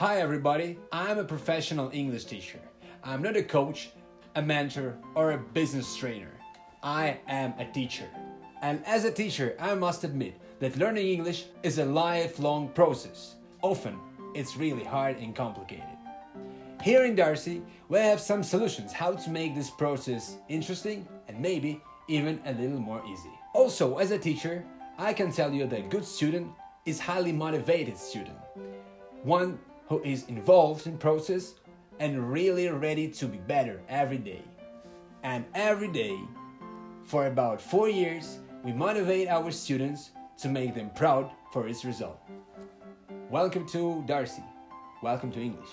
Hi everybody, I'm a professional English teacher. I'm not a coach, a mentor, or a business trainer. I am a teacher. And as a teacher, I must admit that learning English is a lifelong process. Often, it's really hard and complicated. Here in Darcy, we have some solutions how to make this process interesting and maybe even a little more easy. Also, as a teacher, I can tell you that a good student is highly motivated student. One who is involved in process and really ready to be better every day. And every day, for about four years, we motivate our students to make them proud for its result. Welcome to Darcy. Welcome to English.